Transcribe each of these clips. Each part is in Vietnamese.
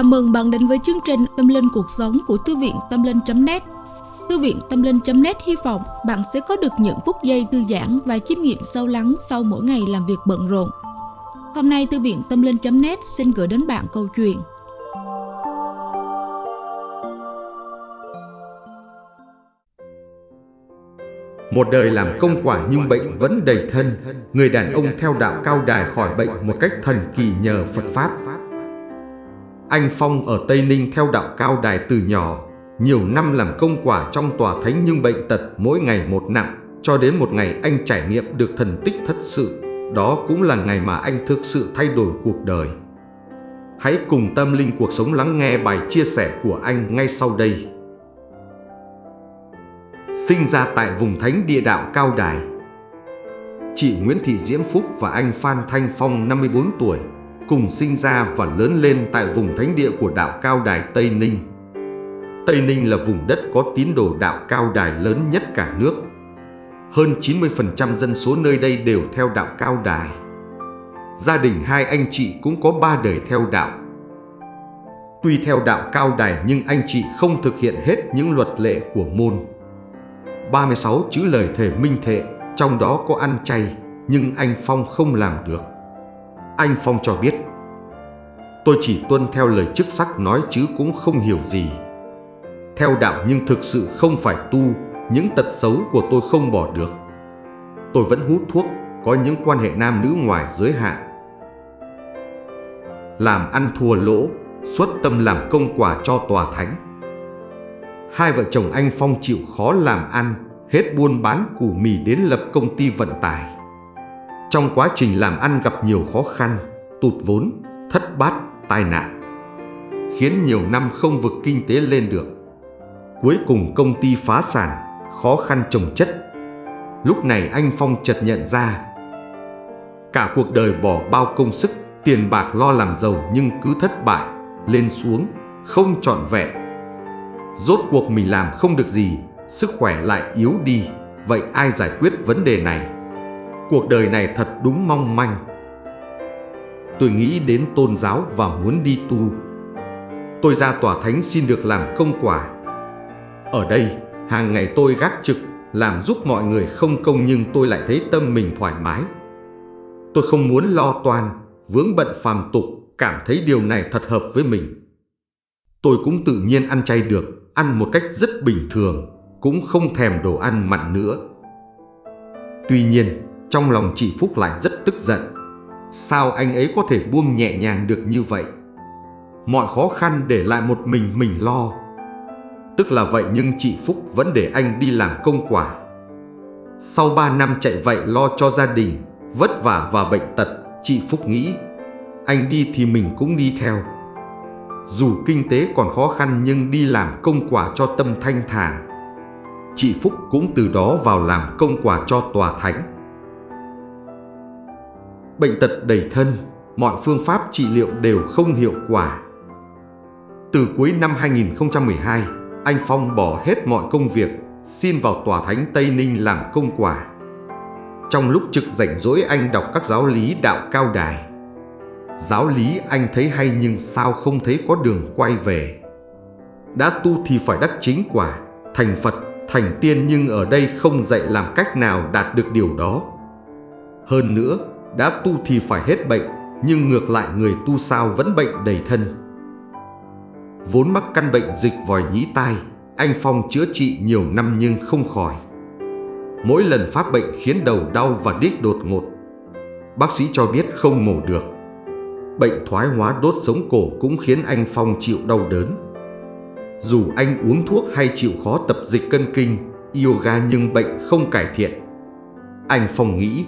Chào mừng bạn đến với chương trình Tâm Linh Cuộc Sống của Thư viện Tâm Linh.net Thư viện Tâm Linh.net hy vọng bạn sẽ có được những phút giây thư giãn và chiêm nghiệm sâu lắng sau mỗi ngày làm việc bận rộn. Hôm nay, Thư viện Tâm Linh.net xin gửi đến bạn câu chuyện. Một đời làm công quả nhưng bệnh vẫn đầy thân, Người đàn ông theo đạo cao đài khỏi bệnh một cách thần kỳ nhờ Phật Pháp. Anh Phong ở Tây Ninh theo đạo cao đài từ nhỏ, Nhiều năm làm công quả trong tòa thánh nhưng bệnh tật mỗi ngày một nặng, Cho đến một ngày anh trải nghiệm được thần tích thất sự. Đó cũng là ngày mà anh thực sự thay đổi cuộc đời. Hãy cùng tâm linh cuộc sống lắng nghe bài chia sẻ của anh ngay sau đây. Sinh ra tại vùng thánh địa đạo Cao Đài. Chị Nguyễn Thị Diễm Phúc và anh Phan Thanh Phong 54 tuổi cùng sinh ra và lớn lên tại vùng thánh địa của đạo Cao Đài Tây Ninh. Tây Ninh là vùng đất có tín đồ đạo Cao Đài lớn nhất cả nước. Hơn 90% dân số nơi đây đều theo đạo Cao Đài. Gia đình hai anh chị cũng có ba đời theo đạo. Tuy theo đạo Cao Đài nhưng anh chị không thực hiện hết những luật lệ của môn. 36 chữ lời thề minh thệ, trong đó có ăn chay, nhưng anh Phong không làm được. Anh Phong cho biết, tôi chỉ tuân theo lời chức sắc nói chứ cũng không hiểu gì. Theo đạo nhưng thực sự không phải tu, những tật xấu của tôi không bỏ được. Tôi vẫn hút thuốc, có những quan hệ nam nữ ngoài giới hạn. Làm ăn thua lỗ, xuất tâm làm công quả cho tòa thánh hai vợ chồng anh Phong chịu khó làm ăn, hết buôn bán củ mì đến lập công ty vận tải. Trong quá trình làm ăn gặp nhiều khó khăn, tụt vốn, thất bát, tai nạn, khiến nhiều năm không vực kinh tế lên được. Cuối cùng công ty phá sản, khó khăn trồng chất. Lúc này anh Phong chợt nhận ra, cả cuộc đời bỏ bao công sức, tiền bạc lo làm giàu nhưng cứ thất bại, lên xuống, không trọn vẹn Rốt cuộc mình làm không được gì, sức khỏe lại yếu đi, vậy ai giải quyết vấn đề này? Cuộc đời này thật đúng mong manh. Tôi nghĩ đến tôn giáo và muốn đi tu. Tôi ra tòa thánh xin được làm công quả. Ở đây, hàng ngày tôi gác trực, làm giúp mọi người không công nhưng tôi lại thấy tâm mình thoải mái. Tôi không muốn lo toan, vướng bận phàm tục, cảm thấy điều này thật hợp với mình. Tôi cũng tự nhiên ăn chay được, ăn một cách rất bình thường, cũng không thèm đồ ăn mặn nữa. Tuy nhiên, trong lòng chị Phúc lại rất tức giận. Sao anh ấy có thể buông nhẹ nhàng được như vậy? Mọi khó khăn để lại một mình mình lo. Tức là vậy nhưng chị Phúc vẫn để anh đi làm công quả. Sau 3 năm chạy vậy lo cho gia đình, vất vả và bệnh tật, chị Phúc nghĩ anh đi thì mình cũng đi theo. Dù kinh tế còn khó khăn nhưng đi làm công quả cho tâm thanh thản. Chị Phúc cũng từ đó vào làm công quả cho tòa thánh. Bệnh tật đầy thân, mọi phương pháp trị liệu đều không hiệu quả. Từ cuối năm 2012, anh Phong bỏ hết mọi công việc, xin vào tòa thánh Tây Ninh làm công quả. Trong lúc trực rảnh rỗi anh đọc các giáo lý đạo cao đài. Giáo lý anh thấy hay nhưng sao không thấy có đường quay về Đã tu thì phải đắc chính quả Thành Phật, thành tiên nhưng ở đây không dạy làm cách nào đạt được điều đó Hơn nữa, đã tu thì phải hết bệnh Nhưng ngược lại người tu sao vẫn bệnh đầy thân Vốn mắc căn bệnh dịch vòi nhĩ tai Anh Phong chữa trị nhiều năm nhưng không khỏi Mỗi lần phát bệnh khiến đầu đau và đít đột ngột Bác sĩ cho biết không mổ được bệnh thoái hóa đốt sống cổ cũng khiến anh Phong chịu đau đớn. Dù anh uống thuốc hay chịu khó tập dịch cân kinh, yoga nhưng bệnh không cải thiện. Anh Phong nghĩ,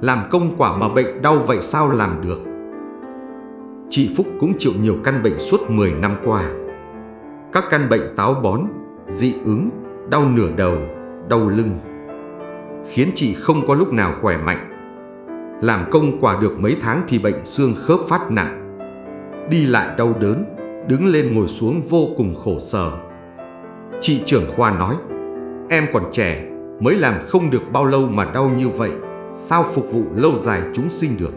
làm công quả mà bệnh đau vậy sao làm được? Chị Phúc cũng chịu nhiều căn bệnh suốt 10 năm qua. Các căn bệnh táo bón, dị ứng, đau nửa đầu, đau lưng, khiến chị không có lúc nào khỏe mạnh. Làm công quả được mấy tháng thì bệnh xương khớp phát nặng Đi lại đau đớn Đứng lên ngồi xuống vô cùng khổ sở Chị trưởng khoa nói Em còn trẻ Mới làm không được bao lâu mà đau như vậy Sao phục vụ lâu dài chúng sinh được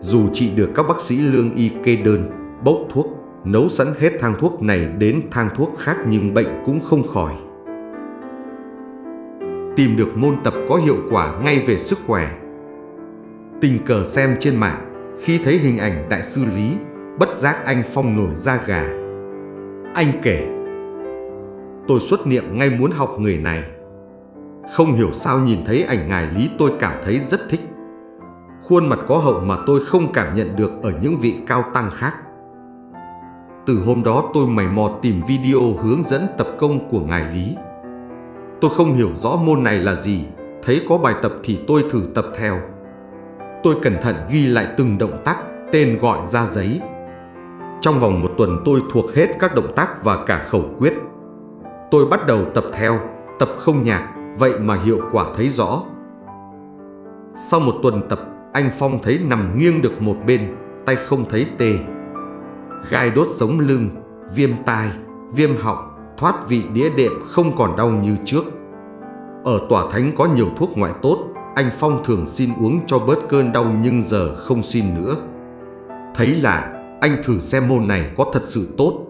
Dù chị được các bác sĩ lương y kê đơn Bốc thuốc nấu sẵn hết thang thuốc này đến thang thuốc khác nhưng bệnh cũng không khỏi. Tìm được môn tập có hiệu quả ngay về sức khỏe. Tình cờ xem trên mạng, khi thấy hình ảnh đại sư Lý, bất giác anh Phong nổi da gà. Anh kể, tôi xuất niệm ngay muốn học người này. Không hiểu sao nhìn thấy ảnh ngài Lý tôi cảm thấy rất thích. Khuôn mặt có hậu mà tôi không cảm nhận được ở những vị cao tăng khác. Từ hôm đó tôi mày mò tìm video hướng dẫn tập công của ngài Lý. Tôi không hiểu rõ môn này là gì, thấy có bài tập thì tôi thử tập theo. Tôi cẩn thận ghi lại từng động tác, tên gọi ra giấy. Trong vòng một tuần tôi thuộc hết các động tác và cả khẩu quyết. Tôi bắt đầu tập theo, tập không nhạc, vậy mà hiệu quả thấy rõ. Sau một tuần tập, anh Phong thấy nằm nghiêng được một bên, tay không thấy tê. Gai đốt sống lưng, viêm tai, viêm họng, thoát vị đĩa đệm không còn đau như trước. Ở tòa thánh có nhiều thuốc ngoại tốt, anh Phong thường xin uống cho bớt cơn đau nhưng giờ không xin nữa. Thấy lạ, anh thử xem môn này có thật sự tốt.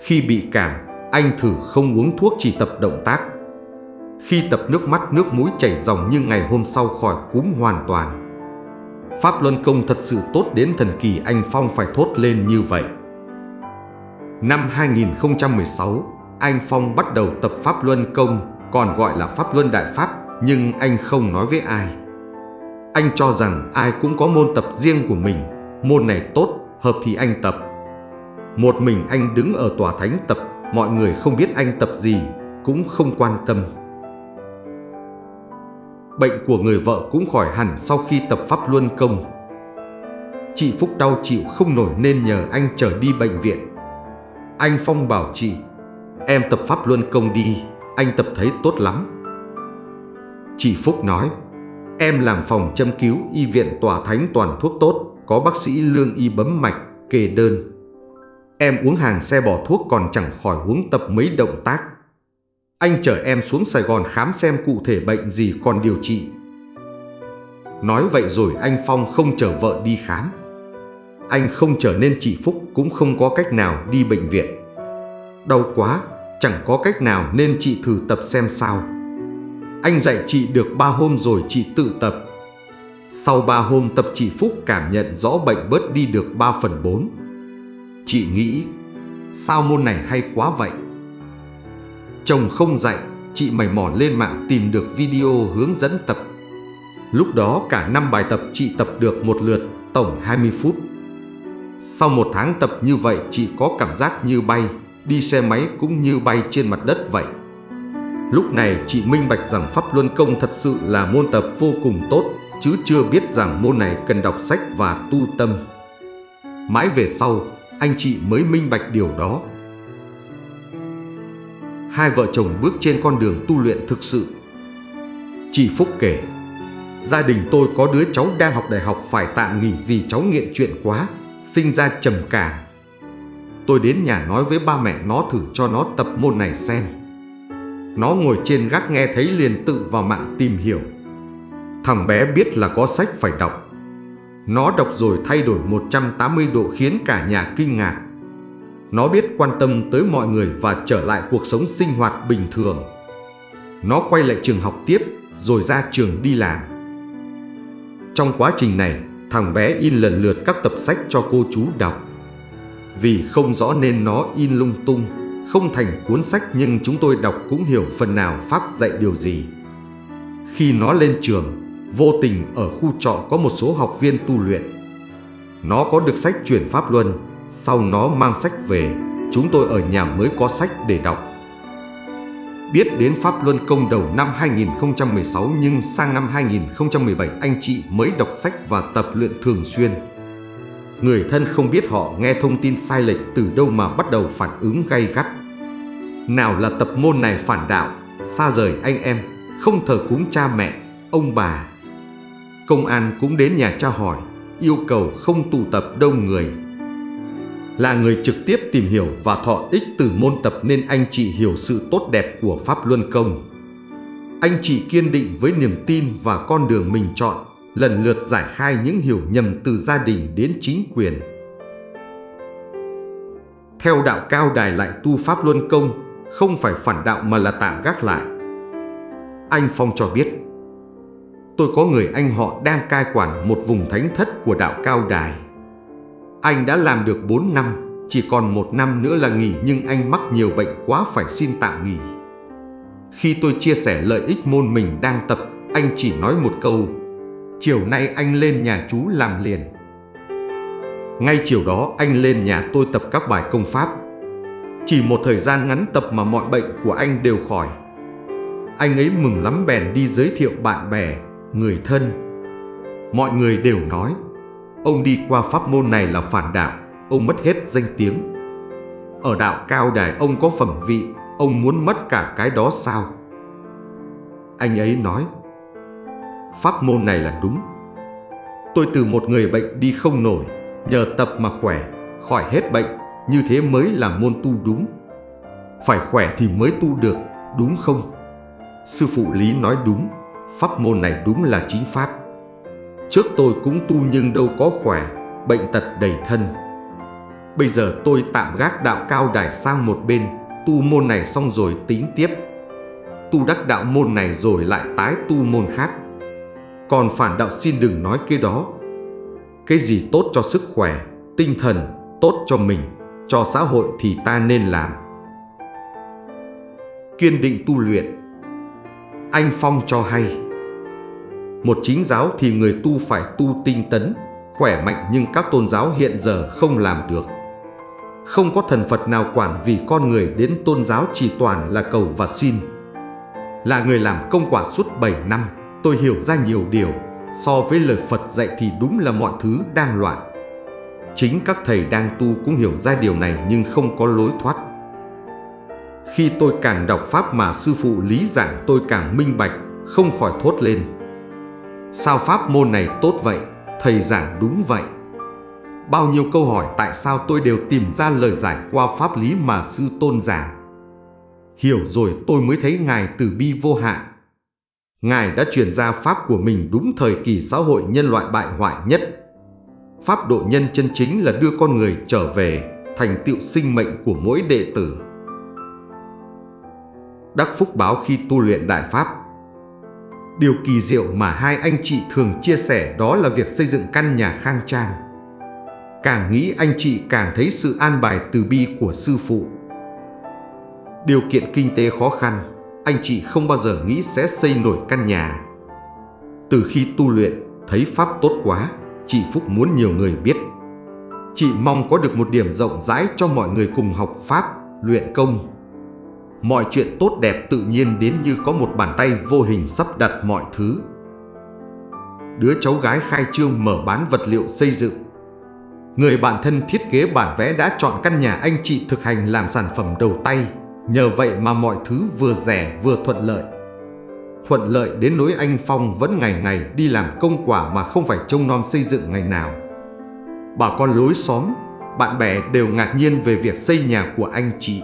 Khi bị cảm, anh thử không uống thuốc chỉ tập động tác. Khi tập nước mắt nước mũi chảy ròng như ngày hôm sau khỏi cúm hoàn toàn. Pháp Luân Công thật sự tốt đến thần kỳ anh Phong phải thốt lên như vậy. Năm 2016, anh Phong bắt đầu tập Pháp Luân Công, còn gọi là Pháp Luân Đại Pháp, nhưng anh không nói với ai. Anh cho rằng ai cũng có môn tập riêng của mình, môn này tốt, hợp thì anh tập. Một mình anh đứng ở tòa thánh tập, mọi người không biết anh tập gì, cũng không quan tâm. Bệnh của người vợ cũng khỏi hẳn sau khi tập Pháp Luân Công. Chị Phúc đau chịu không nổi nên nhờ anh trở đi bệnh viện. Anh Phong bảo chị, em tập Pháp Luân Công đi, anh tập thấy tốt lắm. Chị Phúc nói, em làm phòng châm cứu y viện tòa thánh toàn thuốc tốt, có bác sĩ lương y bấm mạch, kê đơn. Em uống hàng xe bỏ thuốc còn chẳng khỏi uống tập mấy động tác. Anh chở em xuống Sài Gòn khám xem cụ thể bệnh gì còn điều trị. Nói vậy rồi anh Phong không chở vợ đi khám. Anh không chở nên chị Phúc cũng không có cách nào đi bệnh viện. Đau quá, chẳng có cách nào nên chị thử tập xem sao. Anh dạy chị được ba hôm rồi chị tự tập. Sau ba hôm tập chị Phúc cảm nhận rõ bệnh bớt đi được 3 phần 4. Chị nghĩ, sao môn này hay quá vậy? Chồng không dạy, chị mày mò lên mạng tìm được video hướng dẫn tập. Lúc đó cả năm bài tập chị tập được một lượt, tổng 20 phút. Sau một tháng tập như vậy chị có cảm giác như bay, đi xe máy cũng như bay trên mặt đất vậy. Lúc này chị minh bạch rằng Pháp Luân Công thật sự là môn tập vô cùng tốt, chứ chưa biết rằng môn này cần đọc sách và tu tâm. Mãi về sau, anh chị mới minh bạch điều đó. Hai vợ chồng bước trên con đường tu luyện thực sự. Chị Phúc kể, gia đình tôi có đứa cháu đang học đại học phải tạm nghỉ vì cháu nghiện chuyện quá, sinh ra trầm cảm. Tôi đến nhà nói với ba mẹ nó thử cho nó tập môn này xem. Nó ngồi trên gác nghe thấy liền tự vào mạng tìm hiểu. Thằng bé biết là có sách phải đọc. Nó đọc rồi thay đổi 180 độ khiến cả nhà kinh ngạc. Nó biết quan tâm tới mọi người và trở lại cuộc sống sinh hoạt bình thường. Nó quay lại trường học tiếp rồi ra trường đi làm. Trong quá trình này, thằng bé in lần lượt các tập sách cho cô chú đọc. Vì không rõ nên nó in lung tung, không thành cuốn sách nhưng chúng tôi đọc cũng hiểu phần nào Pháp dạy điều gì. Khi nó lên trường, vô tình ở khu trọ có một số học viên tu luyện. Nó có được sách chuyển Pháp Luân, sau nó mang sách về, chúng tôi ở nhà mới có sách để đọc. Biết đến Pháp Luân Công đầu năm 2016 nhưng sang năm 2017 anh chị mới đọc sách và tập luyện thường xuyên. Người thân không biết họ nghe thông tin sai lệch từ đâu mà bắt đầu phản ứng gay gắt. Nào là tập môn này phản đạo, xa rời anh em, không thờ cúng cha mẹ, ông bà. Công an cũng đến nhà tra hỏi, yêu cầu không tụ tập đông người. Là người trực tiếp tìm hiểu và thọ ích từ môn tập nên anh chị hiểu sự tốt đẹp của Pháp Luân Công. Anh chị kiên định với niềm tin và con đường mình chọn, lần lượt giải khai những hiểu nhầm từ gia đình đến chính quyền. Theo đạo cao đài lại tu pháp luân công, không phải phản đạo mà là tạm gác lại. Anh Phong cho biết, tôi có người anh họ đang cai quản một vùng thánh thất của đạo cao đài. Anh đã làm được 4 năm, chỉ còn một năm nữa là nghỉ nhưng anh mắc nhiều bệnh quá phải xin tạm nghỉ. Khi tôi chia sẻ lợi ích môn mình đang tập, anh chỉ nói một câu, chiều nay anh lên nhà chú làm liền. Ngay chiều đó anh lên nhà tôi tập các bài công pháp. Chỉ một thời gian ngắn tập mà mọi bệnh của anh đều khỏi. Anh ấy mừng lắm bèn đi giới thiệu bạn bè, người thân. Mọi người đều nói, ông đi qua pháp môn này là phản đạo, ông mất hết danh tiếng. Ở đạo cao đài ông có phẩm vị, ông muốn mất cả cái đó sao? Anh ấy nói, pháp môn này là đúng. Tôi từ một người bệnh đi không nổi, nhờ tập mà khỏe, khỏi hết bệnh, như thế mới là môn tu đúng. Phải khỏe thì mới tu được, đúng không? Sư phụ Lý nói đúng, pháp môn này đúng là chính pháp. Trước tôi cũng tu nhưng đâu có khỏe, bệnh tật đầy thân. Bây giờ tôi tạm gác đạo cao đài sang một bên, tu môn này xong rồi tính tiếp. Tu đắc đạo môn này rồi lại tái tu môn khác. Còn phản đạo xin đừng nói cái đó. Cái gì tốt cho sức khỏe, tinh thần, tốt cho mình, cho xã hội thì ta nên làm. Kiên định tu luyện Anh Phong cho hay một chính giáo thì người tu phải tu tinh tấn, khỏe mạnh nhưng các tôn giáo hiện giờ không làm được. Không có thần Phật nào quản vì con người đến tôn giáo chỉ toàn là cầu và xin. Là người làm công quả suốt 7 năm, tôi hiểu ra nhiều điều. So với lời Phật dạy thì đúng là mọi thứ đang loạn. Chính các thầy đang tu cũng hiểu ra điều này nhưng không có lối thoát. Khi tôi càng đọc Pháp mà sư phụ lý giảng tôi càng minh bạch, không khỏi thốt lên. Sao Pháp môn này tốt vậy? Thầy giảng đúng vậy. Bao nhiêu câu hỏi tại sao tôi đều tìm ra lời giải qua pháp lý mà sư tôn giảng. Hiểu rồi tôi mới thấy Ngài từ bi vô hạn. Ngài đã truyền ra pháp của mình đúng thời kỳ xã hội nhân loại bại hoại nhất. Pháp độ nhân chân chính là đưa con người trở về thành tựu sinh mệnh của mỗi đệ tử. Đắc Phúc báo khi tu luyện Đại Pháp Điều kỳ diệu mà hai anh chị thường chia sẻ đó là việc xây dựng căn nhà khang trang. Càng nghĩ anh chị càng thấy sự an bài từ bi của sư phụ. Điều kiện kinh tế khó khăn, anh chị không bao giờ nghĩ sẽ xây nổi căn nhà. Từ khi tu luyện, thấy Pháp tốt quá, chị Phúc muốn nhiều người biết. Chị mong có được một điểm rộng rãi cho mọi người cùng học Pháp, luyện công. Mọi chuyện tốt đẹp tự nhiên đến như có một bàn tay vô hình sắp đặt mọi thứ. Đứa cháu gái khai trương mở bán vật liệu xây dựng Người bạn thân thiết kế bản vẽ đã chọn căn nhà anh chị thực hành làm sản phẩm đầu tay. Nhờ vậy mà mọi thứ vừa rẻ vừa thuận lợi. Thuận lợi đến nỗi anh Phong vẫn ngày ngày đi làm công quả mà không phải trông nom xây dựng ngày nào. Bà con lối xóm, bạn bè đều ngạc nhiên về việc xây nhà của anh chị.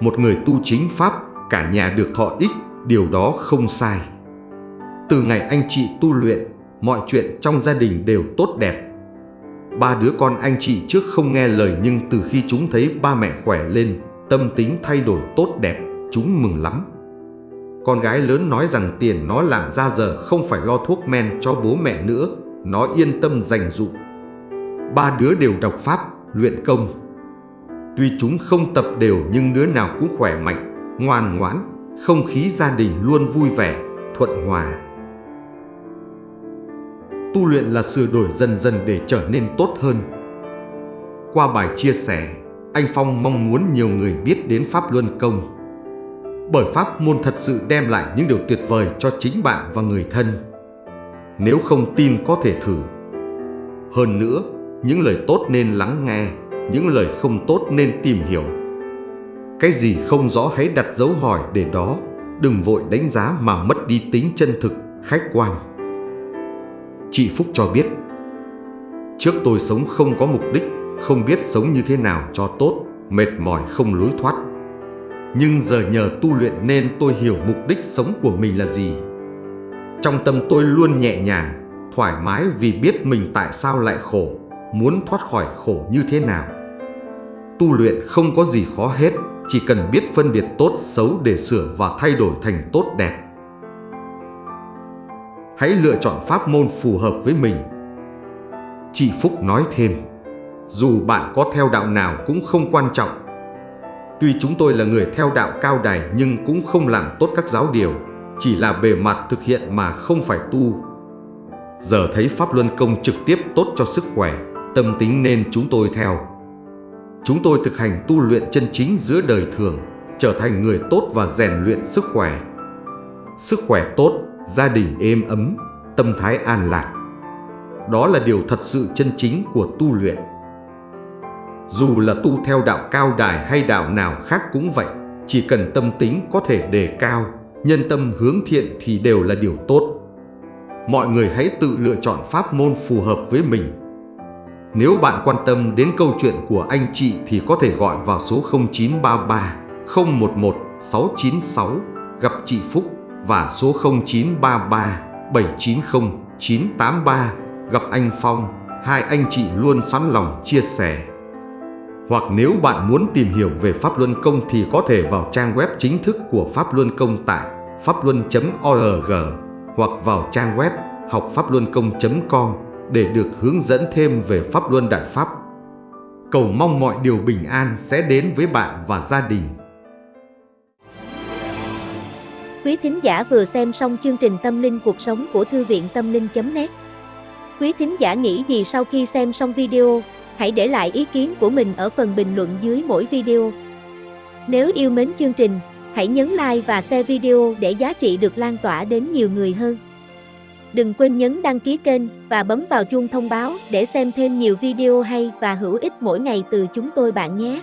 Một người tu chính Pháp, cả nhà được thọ ích, điều đó không sai. Từ ngày anh chị tu luyện, mọi chuyện trong gia đình đều tốt đẹp Ba đứa con anh chị trước không nghe lời nhưng từ khi chúng thấy ba mẹ khỏe lên, tâm tính thay đổi tốt đẹp, chúng mừng lắm. Con gái lớn nói rằng tiền nó làm ra giờ không phải lo thuốc men cho bố mẹ nữa, nó yên tâm dành dụ. Ba đứa đều đọc Pháp, luyện công. Tuy chúng không tập đều nhưng đứa nào cũng khỏe mạnh, ngoan ngoãn, không khí gia đình luôn vui vẻ, thuận hòa tu luyện là sửa đổi dần dần để trở nên tốt hơn. Qua bài chia sẻ, anh Phong mong muốn nhiều người biết đến Pháp Luân Công. Bởi Pháp môn thật sự đem lại những điều tuyệt vời cho chính bạn và người thân. Nếu không tin có thể thử. Hơn nữa, những lời tốt nên lắng nghe, những lời không tốt nên tìm hiểu. Cái gì không rõ hãy đặt dấu hỏi để đó, đừng vội đánh giá mà mất đi tính chân thực, khách quan. Chị Phúc cho biết Trước tôi sống không có mục đích Không biết sống như thế nào cho tốt Mệt mỏi không lối thoát Nhưng giờ nhờ tu luyện nên tôi hiểu mục đích sống của mình là gì Trong tâm tôi luôn nhẹ nhàng Thoải mái vì biết mình tại sao lại khổ Muốn thoát khỏi khổ như thế nào tu luyện không có gì khó hết, chỉ cần biết phân biệt tốt xấu để sửa và thay đổi thành tốt đẹp. Hãy lựa chọn pháp môn phù hợp với mình. Chị Phúc nói thêm, dù bạn có theo đạo nào cũng không quan trọng. Tuy chúng tôi là người theo đạo cao đài nhưng cũng không làm tốt các giáo điều, chỉ là bề mặt thực hiện mà không phải tu. Giờ thấy Pháp Luân Công trực tiếp tốt cho sức khỏe, tâm tính nên chúng tôi theo. Chúng tôi thực hành tu luyện chân chính giữa đời thường, trở thành người tốt và rèn luyện sức khỏe. Sức khỏe tốt, gia đình êm ấm, tâm thái an lạc. Đó là điều thật sự chân chính của tu luyện. Dù là tu theo đạo cao đài hay đạo nào khác cũng vậy, chỉ cần tâm tính có thể đề cao, nhân tâm hướng thiện thì đều là điều tốt. Mọi người hãy tự lựa chọn pháp môn phù hợp với mình nếu bạn quan tâm đến câu chuyện của anh chị thì có thể gọi vào số 0933 011 696 gặp chị Phúc và số 0933 790 983 gặp anh Phong. Hai anh chị luôn sẵn lòng chia sẻ. Hoặc nếu bạn muốn tìm hiểu về Pháp Luân Công thì có thể vào trang web chính thức của Pháp Luân Công tại pháp luân.org hoặc vào trang web học-pháp-luân-công.com để được hướng dẫn thêm về Pháp Luân Đại Pháp. Cầu mong mọi điều bình an sẽ đến với bạn và gia đình. Quý thính giả vừa xem xong chương trình Tâm linh cuộc sống của Thư viện Tâm linh.net Quý thính giả nghĩ gì sau khi xem xong video, hãy để lại ý kiến của mình ở phần bình luận dưới mỗi video. Nếu yêu mến chương trình, hãy nhấn like và share video để giá trị được lan tỏa đến nhiều người hơn. Đừng quên nhấn đăng ký kênh và bấm vào chuông thông báo để xem thêm nhiều video hay và hữu ích mỗi ngày từ chúng tôi bạn nhé.